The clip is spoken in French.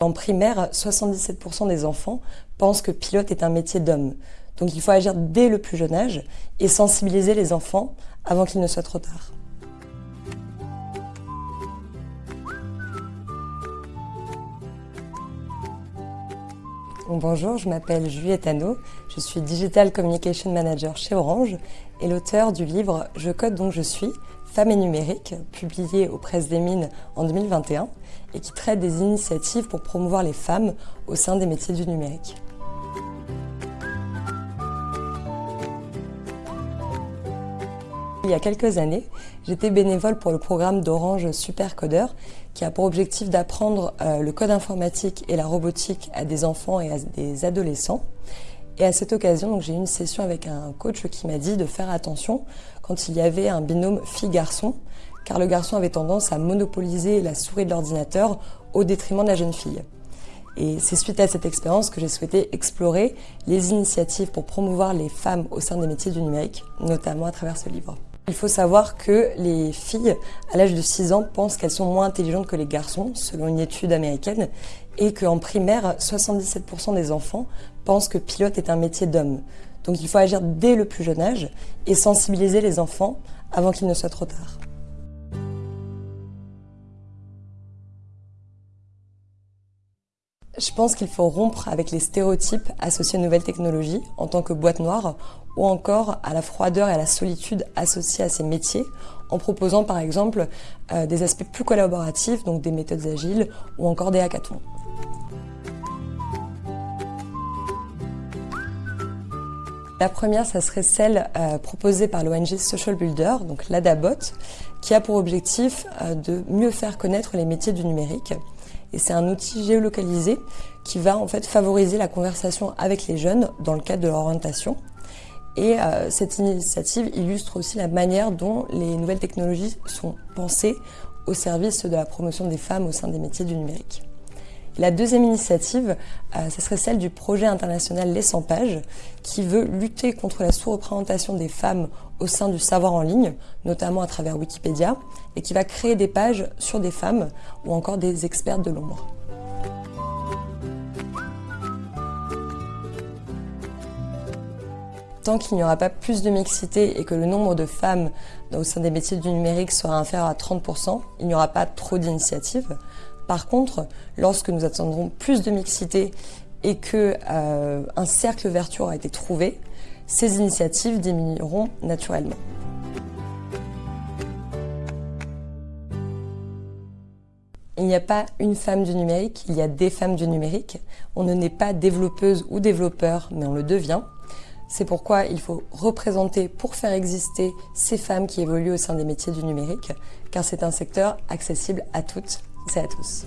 En primaire, 77% des enfants pensent que pilote est un métier d'homme. Donc il faut agir dès le plus jeune âge et sensibiliser les enfants avant qu'il ne soit trop tard. Bonjour, je m'appelle Juliette Hano, je suis Digital Communication Manager chez Orange et l'auteur du livre Je code donc je suis, Femmes et numérique, publié aux Presses des Mines en 2021 et qui traite des initiatives pour promouvoir les femmes au sein des métiers du numérique. Il y a quelques années, j'étais bénévole pour le programme d'Orange Supercodeur qui a pour objectif d'apprendre euh, le code informatique et la robotique à des enfants et à des adolescents. Et à cette occasion, j'ai eu une session avec un coach qui m'a dit de faire attention quand il y avait un binôme fille-garçon, car le garçon avait tendance à monopoliser la souris de l'ordinateur au détriment de la jeune fille. Et c'est suite à cette expérience que j'ai souhaité explorer les initiatives pour promouvoir les femmes au sein des métiers du numérique, notamment à travers ce livre. Il faut savoir que les filles, à l'âge de 6 ans, pensent qu'elles sont moins intelligentes que les garçons, selon une étude américaine, et qu'en primaire, 77% des enfants pensent que pilote est un métier d'homme. Donc il faut agir dès le plus jeune âge et sensibiliser les enfants avant qu'il ne soit trop tard. Je pense qu'il faut rompre avec les stéréotypes associés aux nouvelles technologies en tant que boîte noire ou encore à la froideur et à la solitude associées à ces métiers en proposant par exemple euh, des aspects plus collaboratifs, donc des méthodes agiles ou encore des hackathons. La première, ça serait celle euh, proposée par l'ONG Social Builder, donc l'ADABOT, qui a pour objectif euh, de mieux faire connaître les métiers du numérique. Et c'est un outil géolocalisé qui va en fait favoriser la conversation avec les jeunes dans le cadre de leur orientation. Et euh, cette initiative illustre aussi la manière dont les nouvelles technologies sont pensées au service de la promotion des femmes au sein des métiers du numérique. La deuxième initiative, euh, ce serait celle du projet international Les 100 pages, qui veut lutter contre la sous-représentation des femmes au sein du savoir en ligne, notamment à travers Wikipédia, et qui va créer des pages sur des femmes ou encore des experts de l'ombre. Qu'il n'y aura pas plus de mixité et que le nombre de femmes au sein des métiers du numérique sera inférieur à 30%, il n'y aura pas trop d'initiatives. Par contre, lorsque nous attendrons plus de mixité et que euh, un cercle vertueux aura été trouvé, ces initiatives diminueront naturellement. Il n'y a pas une femme du numérique, il y a des femmes du numérique. On ne naît pas développeuse ou développeur, mais on le devient. C'est pourquoi il faut représenter pour faire exister ces femmes qui évoluent au sein des métiers du numérique, car c'est un secteur accessible à toutes et à tous.